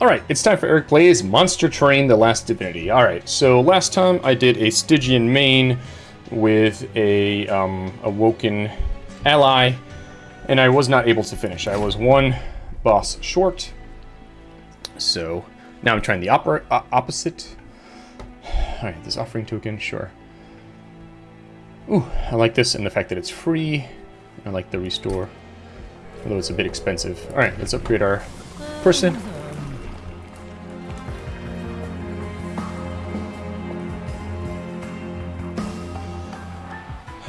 Alright, it's time for Eric Plays Monster Train The Last Divinity. Alright, so last time I did a Stygian main with a um, Awoken ally, and I was not able to finish. I was one boss short, so now I'm trying the opera, uh, opposite. Alright, this offering token, sure. Ooh, I like this and the fact that it's free. I like the restore, although it's a bit expensive. Alright, let's upgrade our person.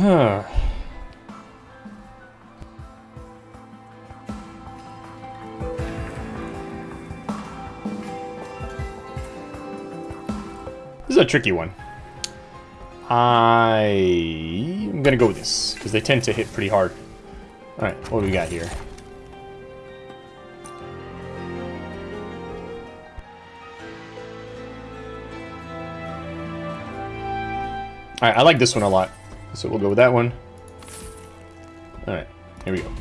Huh. This is a tricky one. I am gonna go with this because they tend to hit pretty hard. All right, what do we got here? All right, I like this one a lot. So we'll go with that one. Alright, here we go.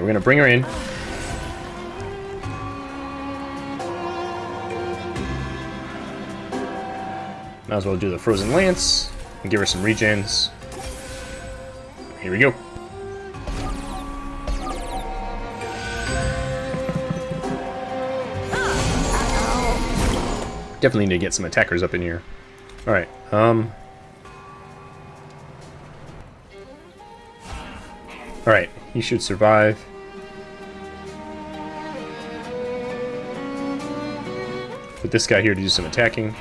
We're gonna bring her in. Might as well do the Frozen Lance and give her some regens. Here we go. Definitely need to get some attackers up in here. Alright, um... Alright, he should survive. Put this guy here to do some attacking.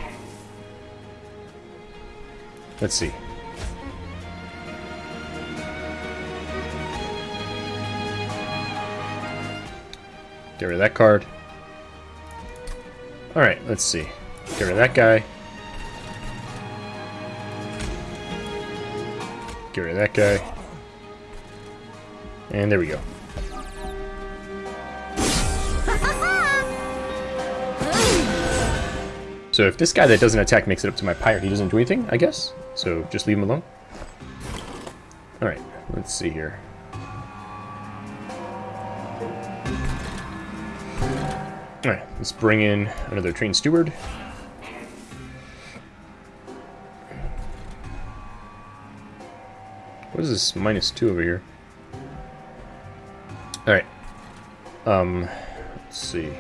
Let's see. Get rid of that card. Alright, let's see. Get rid of that guy. Get rid of that guy. And there we go. So if this guy that doesn't attack makes it up to my pyre, he doesn't do anything, I guess? So just leave him alone? Alright, let's see here. Alright, let's bring in another train steward. What is this minus two over here? Um, let's see.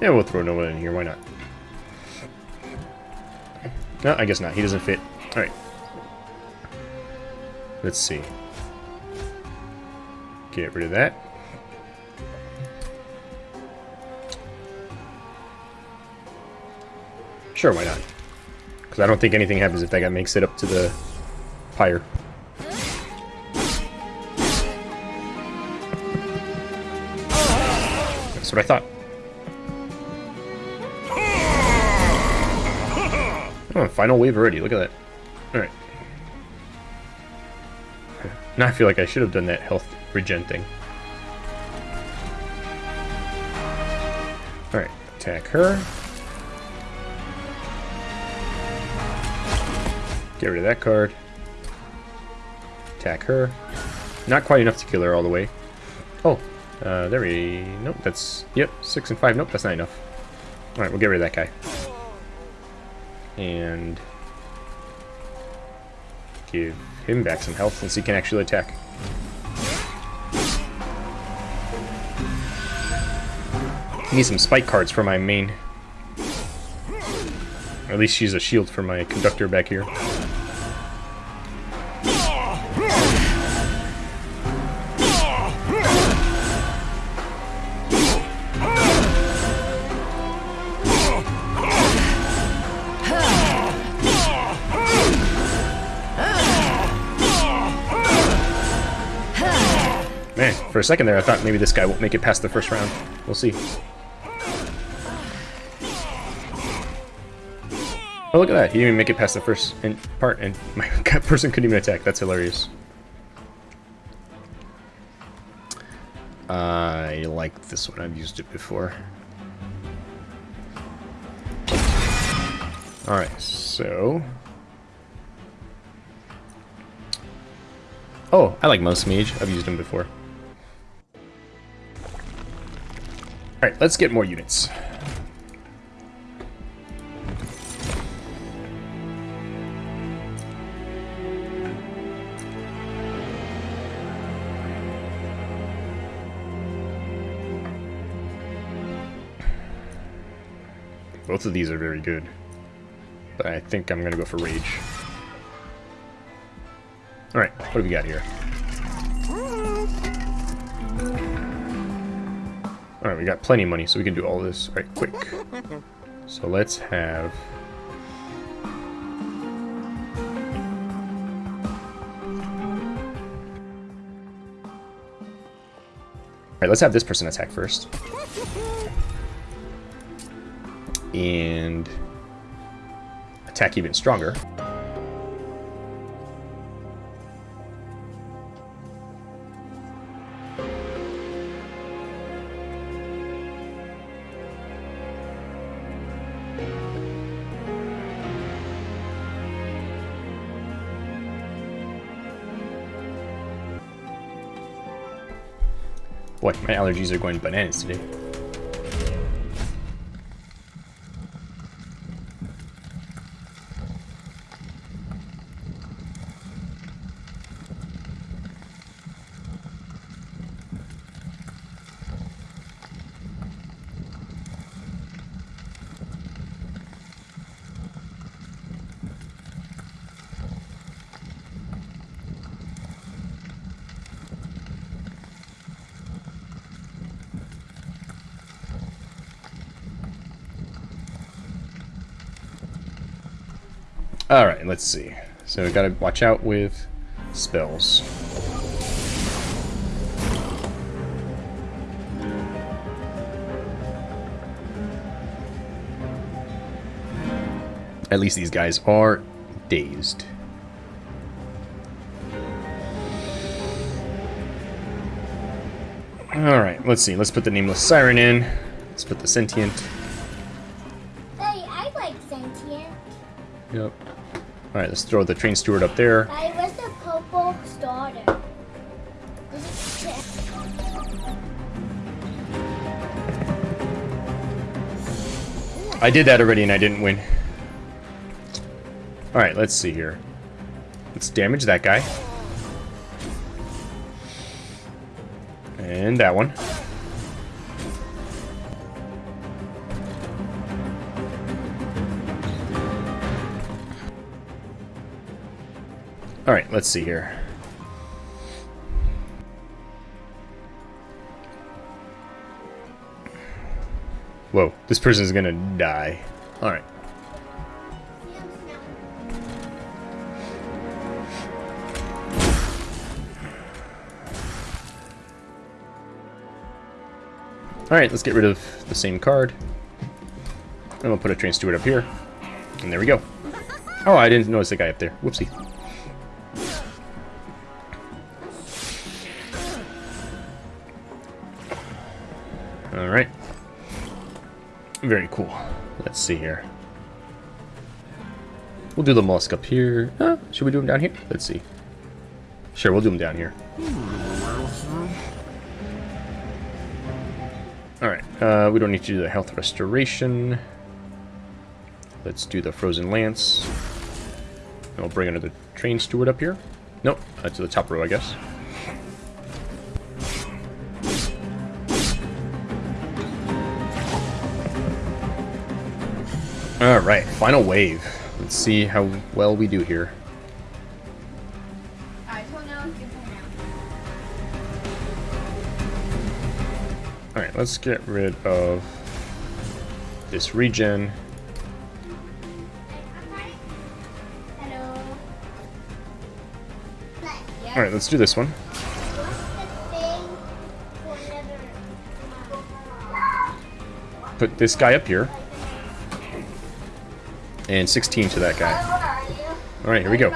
Yeah, we'll throw Nova in here, why not? No, I guess not. He doesn't fit. Alright. Let's see. Get rid of that. Sure, why not? Because I don't think anything happens if that guy makes it up to the pyre. What I thought. Oh, final wave already. Look at that. Alright. Now I feel like I should have done that health regen thing. Alright, attack her. Get rid of that card. Attack her. Not quite enough to kill her all the way. Uh, there we... Nope, that's... Yep, 6 and 5. Nope, that's not enough. Alright, we'll get rid of that guy. And... Give him back some health since he can actually attack. Need some spike cards for my main. Or at least she's a shield for my conductor back here. For a second there, I thought maybe this guy won't make it past the first round. We'll see. Oh, look at that. He didn't even make it past the first part, and my person couldn't even attack. That's hilarious. I like this one. I've used it before. Alright, so... Oh, I like Mouse Mage. I've used him before. Alright, let's get more units. Both of these are very good. But I think I'm going to go for Rage. Alright, what do we got here? Alright, we got plenty of money, so we can do all this. right quick. So let's have... Alright, let's have this person attack first and attack even stronger. Boy, my allergies are going bananas today. Alright, let's see. So we gotta watch out with spells. At least these guys are dazed. Alright, let's see. Let's put the Nameless Siren in. Let's put the Sentient. Hey, I like sentient. Yep. Alright, let's throw the train steward up there. I was the purple starter. I did that already and I didn't win. Alright, let's see here. Let's damage that guy. And that one. Alright, let's see here. Whoa, this person's gonna die. Alright. Alright, let's get rid of the same card. And we'll put a train steward up here. And there we go. Oh, I didn't notice the guy up there. Whoopsie. Alright. Very cool. Let's see here. We'll do the mollusk up here. Uh, should we do them down here? Let's see. Sure, we'll do them down here. Alright, uh, we don't need to do the health restoration. Let's do the frozen lance. And we'll bring another train steward up here. Nope, uh, to the top row, I guess. Alright, final wave. Let's see how well we do here. Alright, let's get rid of this regen. Alright, let's do this one. Put this guy up here. And 16 to that guy. Alright, here we go.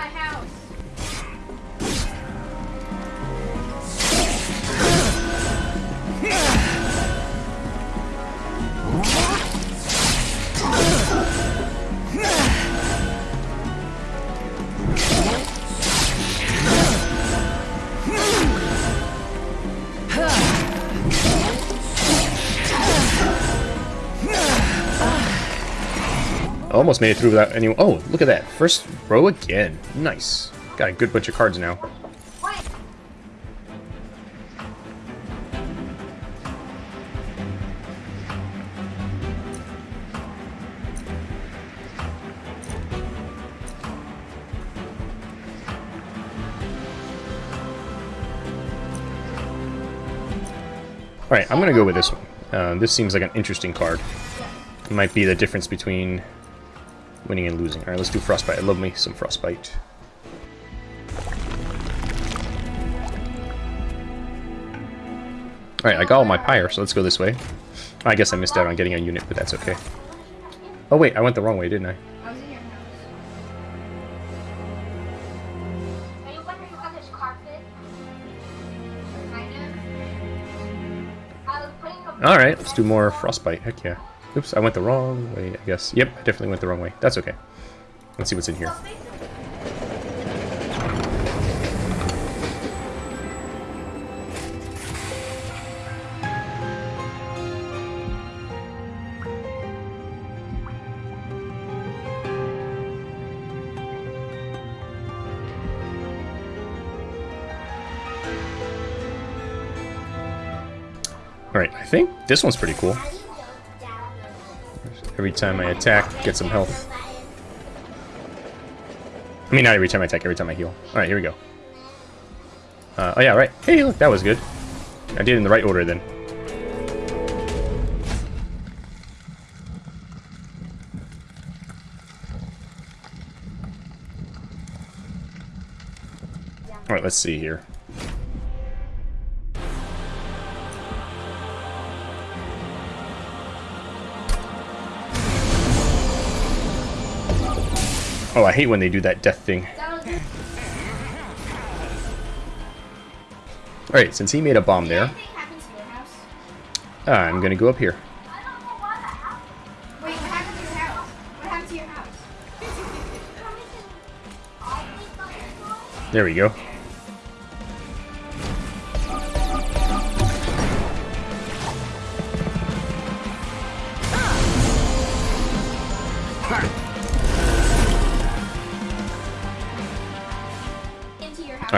Almost made it through without any... Oh, look at that. First row again. Nice. Got a good bunch of cards now. Alright, I'm gonna go with this one. Uh, this seems like an interesting card. Might be the difference between winning and losing. Alright, let's do Frostbite. I love me some Frostbite. Alright, I got all my Pyre, so let's go this way. I guess I missed out on getting a unit, but that's okay. Oh wait, I went the wrong way, didn't I? Alright, let's do more Frostbite. Heck yeah. Oops, I went the wrong way, I guess. Yep, I definitely went the wrong way. That's okay. Let's see what's in here. Alright, I think this one's pretty cool. Every time I attack, get some health. I mean, not every time I attack, every time I heal. Alright, here we go. Uh, oh yeah, right. Hey, look, that was good. I did it in the right order then. Alright, let's see here. Oh, I hate when they do that death thing. Alright, since he made a bomb there? I'm gonna go up here. I don't know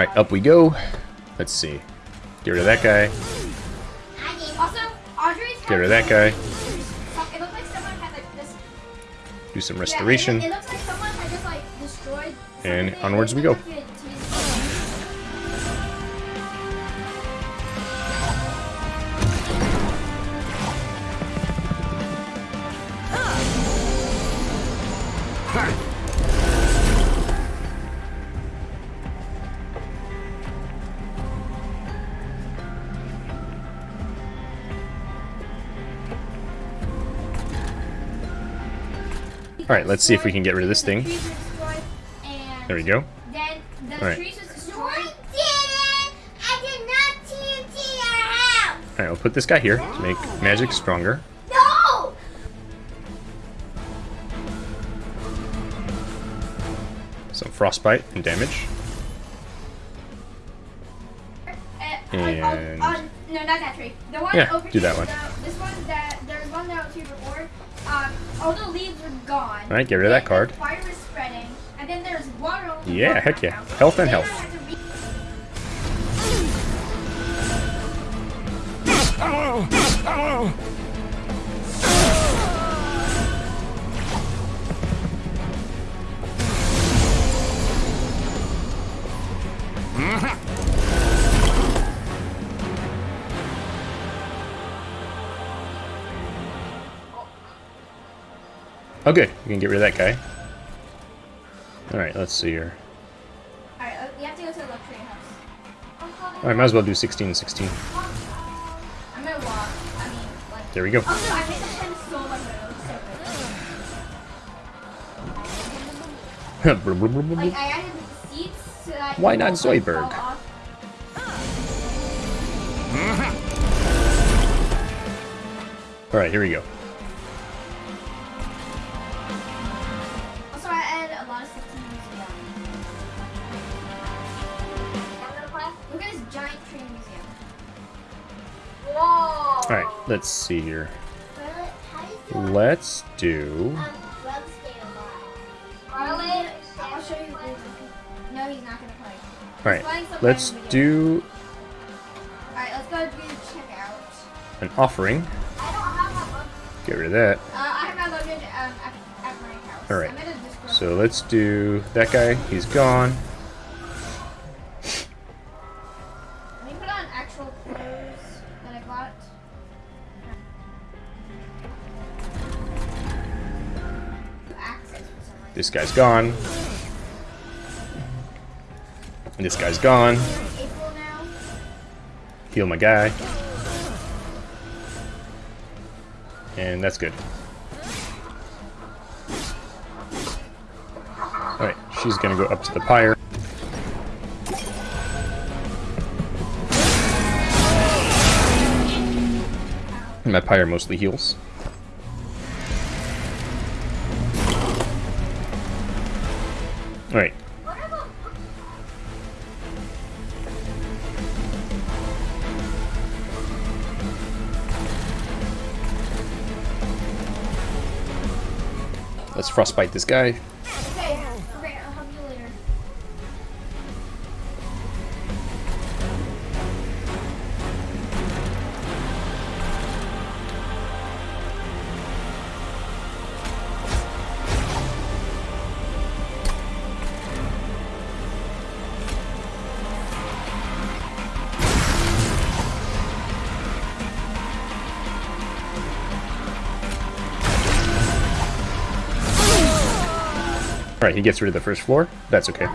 Alright, up we go. Let's see. Get rid of that guy. Also, Get rid of that guy. It looks like someone had like this. Do some restoration. it, looks like someone had just like destroyed. And onwards we go. Alright, let's see if we can get rid of this thing. The trees were destroyed, and There we go. Alright. trees was destroyed. I did not TNT your house. Alright, I'll put this guy here to make magic stronger. No. Some frostbite and damage. Uh, And- uh, uh, no, not that tree. The one Yeah, do that one that there's one that was here before. Um, all the leaves are gone. Alright, get rid of that card. Fire is spreading, and then there's water. on Yeah, heck yeah. now. Health and Then I health. had to re- mm-hmm. Oh good, we can get rid of that guy. Alright, let's see here. Alright, uh, have to go to luxury house. Alright, might as well do 16 and 16. I'm gonna walk. I mean, like... There we go. I the pen so good. like, I added seats so that... Why not Zoidberg? Uh-huh. Alright, here we go. Alright, let's see here. Let's do... Alright, let's do Alright, let's go do checkout. an offering. Get rid of that. Alright. So let's do that guy. He's gone. This guy's gone. And this guy's gone. Heal my guy. And that's good. Alright, she's gonna go up to the pyre. My pyre mostly heals. Alright, let's frostbite this guy. Alright, he gets rid of the first floor. That's okay.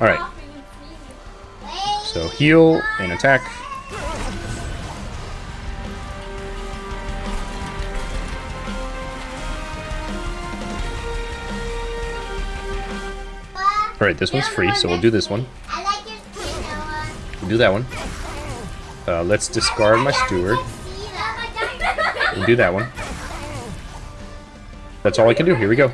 Alright, so heal and attack. Alright, this one's free, so we'll do this one. We'll do that one. Uh, let's discard my steward. We'll do that one. That's all I can do. Here we go.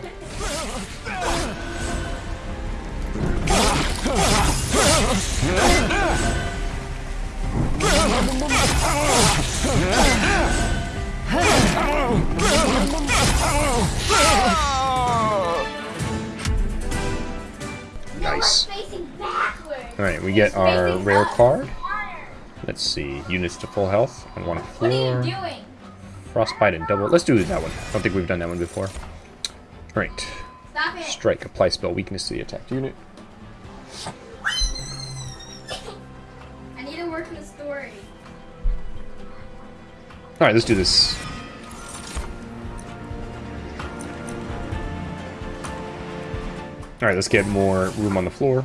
Let's see. Units to full health on one What are floor. you doing? Frostbite and double. Let's do that one. I don't think we've done that one before. Alright. Stop it. Strike. Apply spell weakness to the attacked unit. I need to work in the story. Alright, let's do this. Alright, let's get more room on the floor.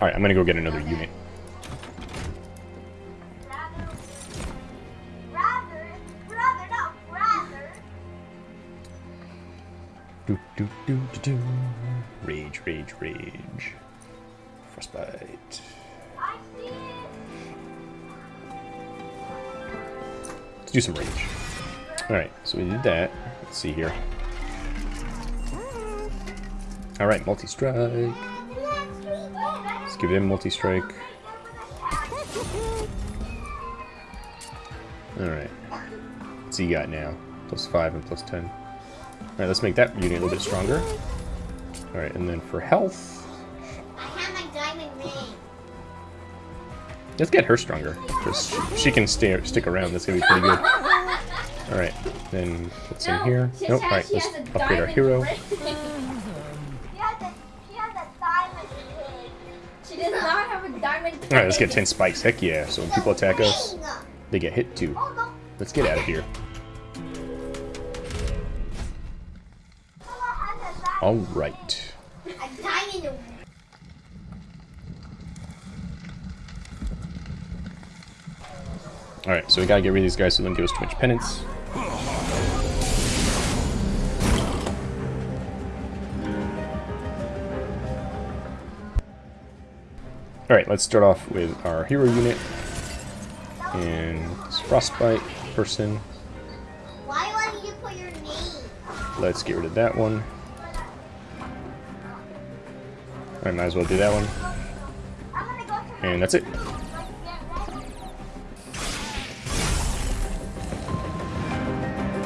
Alright, I'm gonna go get another unit. Rather, rather, not rather. Do, do, do, do, do. Rage, rage, rage. Frostbite. I see it. Let's do some rage. Alright, so we did that. Let's see here. Alright, multi-strike. Give him multi-strike. Alright. What's he got now? Plus 5 and plus 10. Alright, let's make that unit a little bit stronger. Alright, and then for health, I have my diamond ring. let's get her stronger. Because she, can stay, stick around. That's going to be pretty good. Alright, then what's in here? Nope, alright, let's upgrade our hero. Alright, let's get 10 spikes. Heck yeah. So when people attack us, they get hit too. Let's get out of here. Alright. Alright, so we gotta get rid of these guys so they don't give us too much penance. Alright, let's start off with our hero unit. And this frostbite person. Why wouldn't you put your name? Let's get rid of that one. I might as well do that one. I'm gonna go to And that's it. Let's get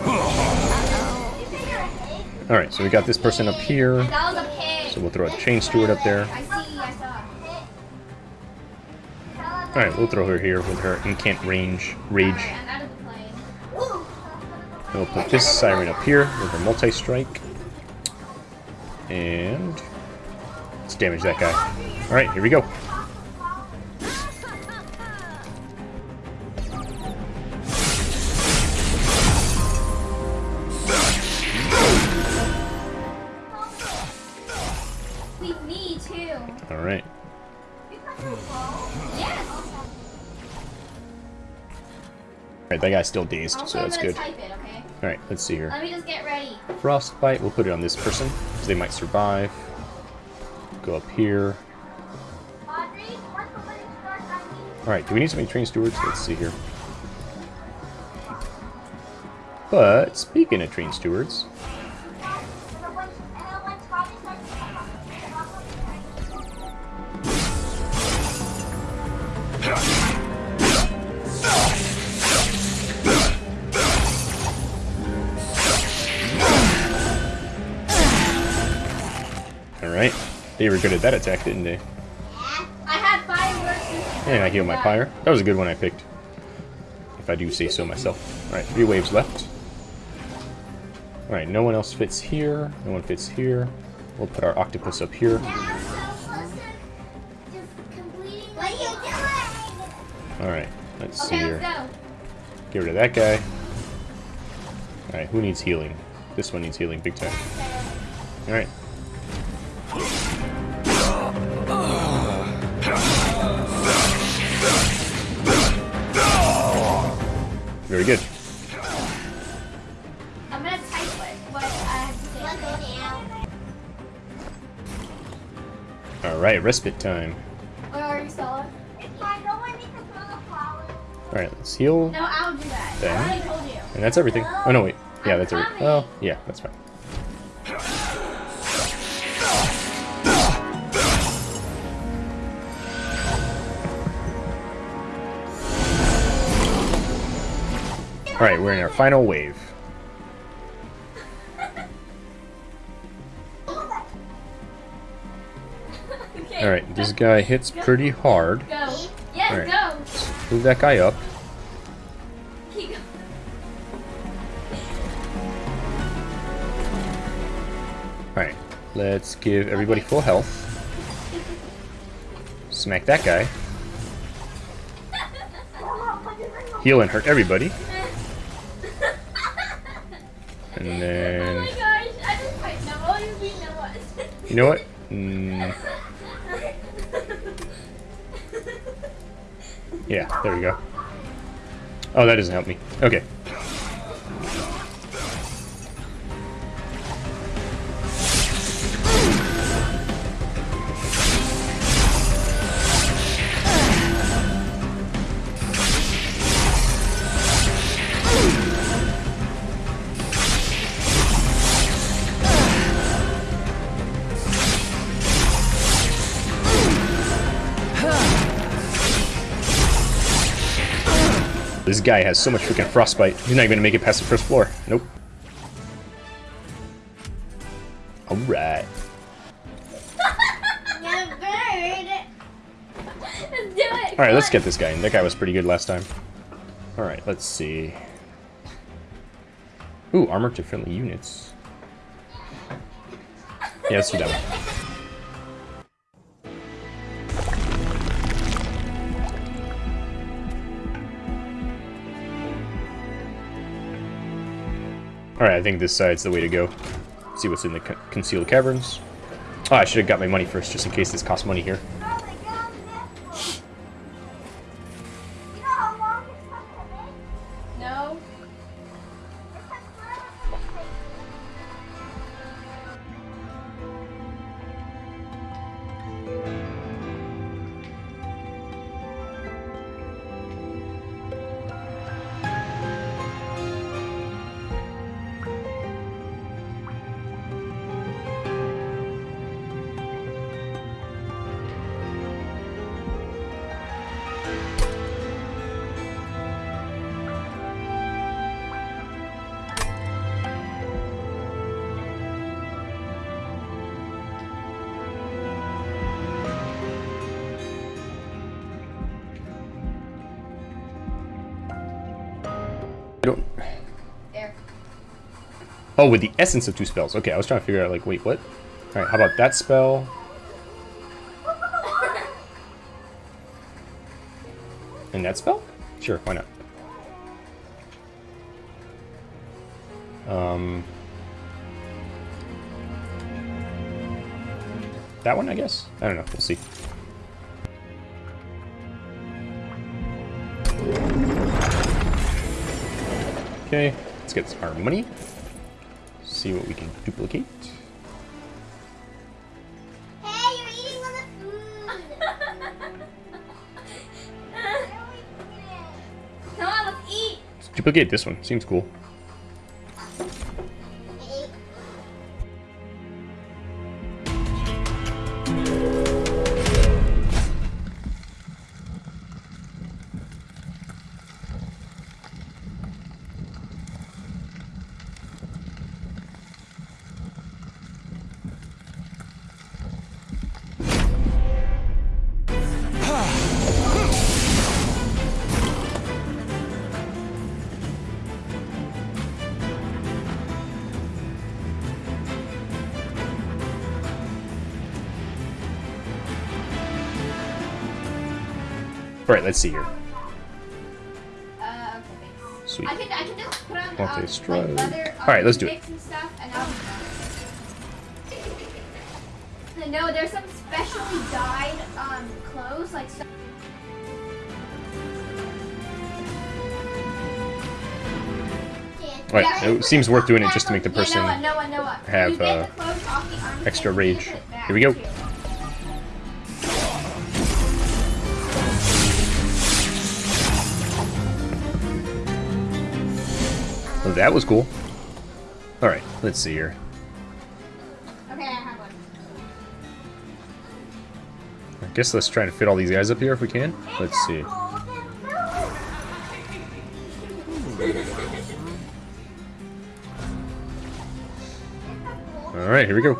ready. You say you're a pig? Alright, so we got this person up here. That was a pig. So we'll throw a train steward up there. Alright, we'll throw her here with her incant range rage. I'm out of the plane. And we'll put this siren up here with her multi-strike. And let's damage that guy. Alright, here we go. That guy's still dazed, Also, so that's good. type it, okay? Alright, let's see here. Let me just get ready. Frostbite, we'll put it on this person, because they might survive. Go up here. Audrey, what's the way to start diving? Alright, do we need so many train stewards? Let's see here. But, speaking of train stewards, alright. They were good at that attack, didn't they? I had fireworks. And I heal my pyre. That was a good one I picked. If I do say so myself. Alright, three waves left. Alright, no one else fits here. No one fits here. We'll put our octopus up here. I'm so close to just completing. What are you doing? Alright, let's see Okay, here. let's go. Get rid of that guy. Alright, who needs healing? This one needs healing big time. Alright. Very good. I'm gonna type what, what I have to say. Let's go down. Alright, respite time. Where are you, Stella? It's fine. No one needs to throw the flowers. Alright, let's heal. No, I'll do that. Then- I told you. And that's everything. Oh no, wait. Yeah, I'm that's everything. Oh, yeah, that's fine. Alright, we're in our final wave. Alright, this guy hits pretty hard. Go. Yes, Alright. go. Move that guy up. Alright, let's give everybody full health. Smack that guy. Heal and hurt everybody. You know what? Mm, yeah, there we go. Oh, that doesn't help me. Okay. Guy has so much freaking frostbite. He's not even gonna make it past the first floor. Nope. Alright. Yeah, bird. Let's do it. Alright, let's get this guy in. That guy was pretty good last time. Alright, let's see. Ooh, armor to friendly units. Yeah, let's do that one. Alright, I think this side's the way to go. See what's in the co- concealed caverns. Oh, I should have got my money first, just in case this costs money here. Oh, with the essence of two spells. Okay, I was trying to figure out, like, wait, what? Alright, how about that spell? And that spell? Sure, why not? Um... That one, I guess? I don't know, we'll see. Okay, let's get some our money. See what we can duplicate. Hey, you're eating all the food. Where are we putting it? Come on, let's eat. Let's duplicate this one. Seems cool. Let's see here. Uh, okay, thanks. Sweet. I can, I can just put on, um, strike. like leather, All right, let's do it. stuff, and I'll be done. No, there's some specially dyed um, clothes, like some Alright, it seems worth doing it just to make the Yeah, person Noah, Noah, Noah. have, uh, the off the extra rage. put it back, Here we go. That was cool. Alright, let's see here. Okay, I have one. I guess let's try to fit all these guys up here if we can. Let's see. Alright, here we go.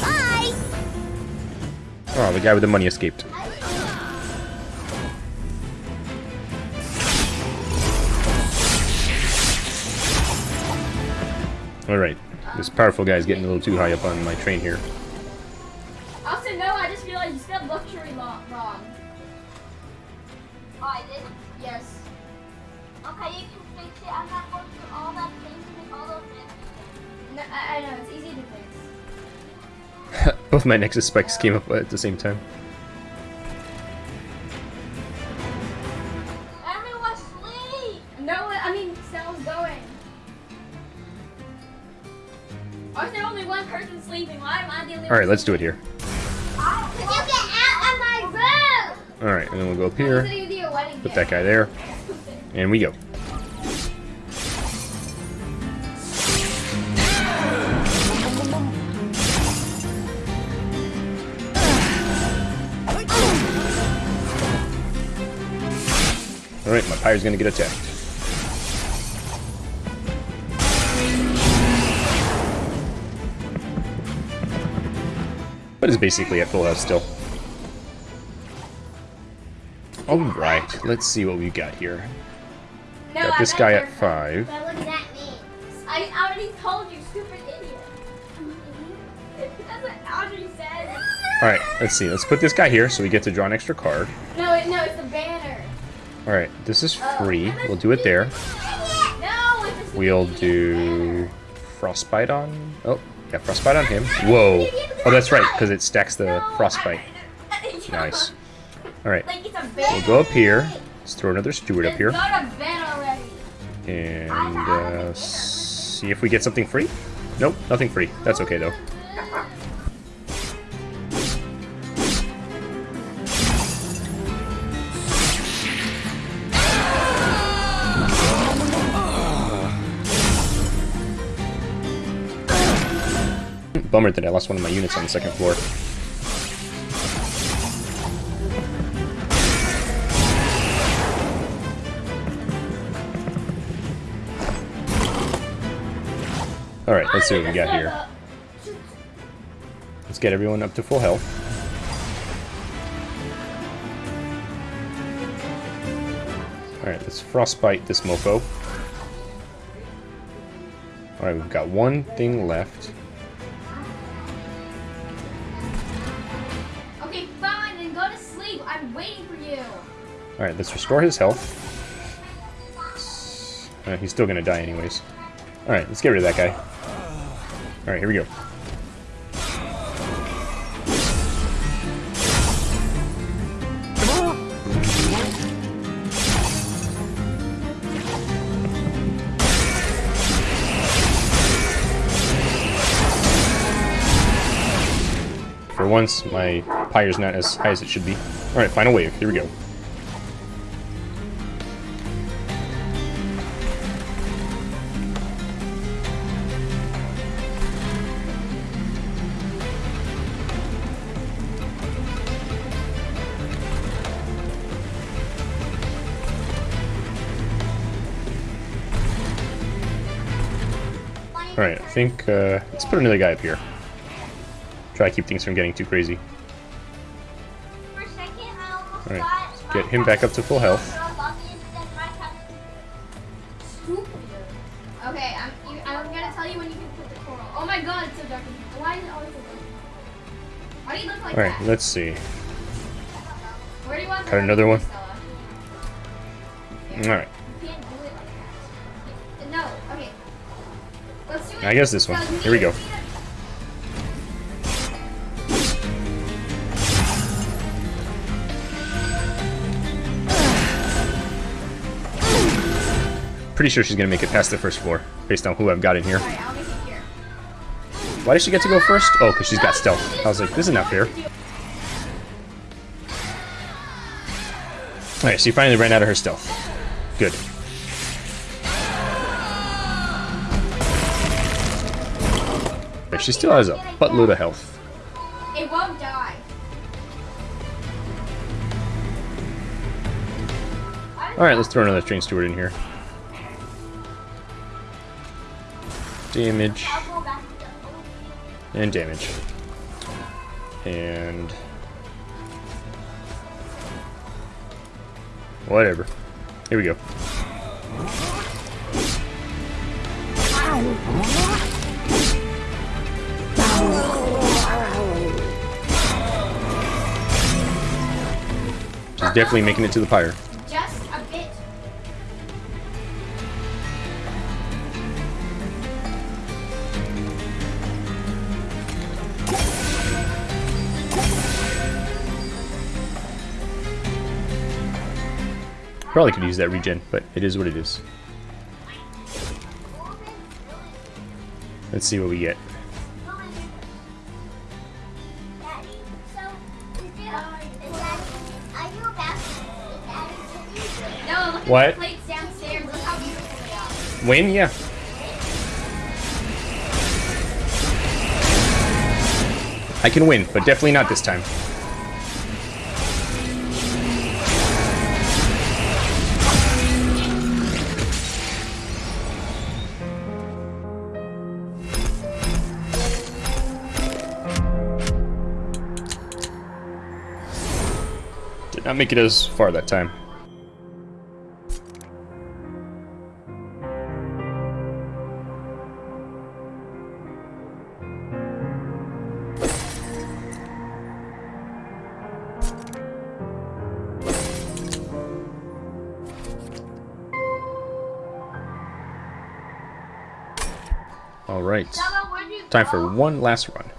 Bye. Oh, the guy with the money escaped. Alright, this powerful guy is getting a little too high up on my train here. Also, no, I just realized you spelled luxury lo- wrong. Oh, I did? Yes. Okay, you can fix it. I'm not going through all that things to make all those fancy No, I, I know, it's easy to fix. Both my Nexus spikes came up at the same time. Alright, let's do it here. Cause you get out of my room! Alright, and then we'll go up Here. here, put that guy there, and we go. Alright, my pyre's gonna get attacked. But it's basically at full health still. Alright, let's see what we got here. No, Got this guy at 5. But that? I already told you, stupid idiot. That's what Audrey said. Alright, let's see. Let's put this guy here so we get to draw an extra card. No, it, no, it's the banner. Alright, this is oh, free. We'll do it there. No, We'll do frostbite on. Oh, yeah, frostbite on him. Whoa. Oh, that's right, because it stacks the frostbite. Nice. All right, Like it's a we'll go up here. Let's throw another steward up here and uh, see if we get something free. Nope, nothing free. That's okay though. Bummer that I lost one of my units on the second floor. Alright, let's see what we got here. Let's get everyone up to full health. Alright, let's frostbite this mofo. Alright, we've got one thing left. Alright, let's restore his health. Uh, he's still gonna die anyways. Alright, let's get rid of that guy. Alright, here we go. For once, my pyre's not as high as it should be. Alright, final wave. Here we go. Alright, I think, uh, let's put another guy up here. Try to keep things from getting too crazy. For a second, I almost Alright, get him back up to full health. Okay, I'm, I'm gonna tell you when you can put the coral. Oh my god, it's so dark. Why is it always so dark? Why do you look like Alright, that? let's see. Where do you want Cut another one. Alright, I guess this one. Here we go. to see that- pretty sure she's gonna make it past the first floor, based on who I've got in here. Alright, I'll make it here. Why does she get to go first? Oh, because she's got stealth. I was like, this is not fair. Alright, she finally ran out of her stealth. Good. But she still has a buttload of health. It won't die. Alright, let's throw another train steward in here. Damage. And damage. And... Whatever. Here we go. Definitely making it to the pyre. Just a bit. Probably could use that regen, but it is what it is. Let's see what we get. Are. Win? Yeah. I can win, but definitely not this time. Did not make it as far that time. Time for one last run.